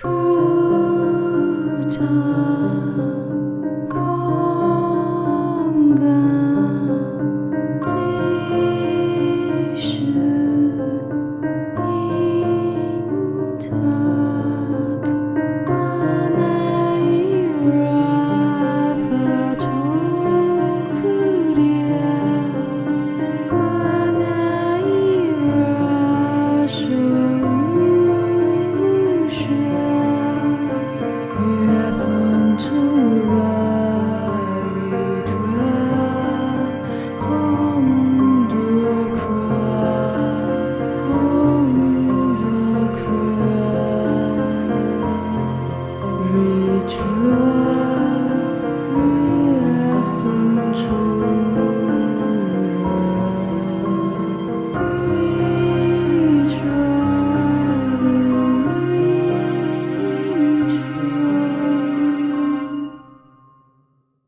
그저 true.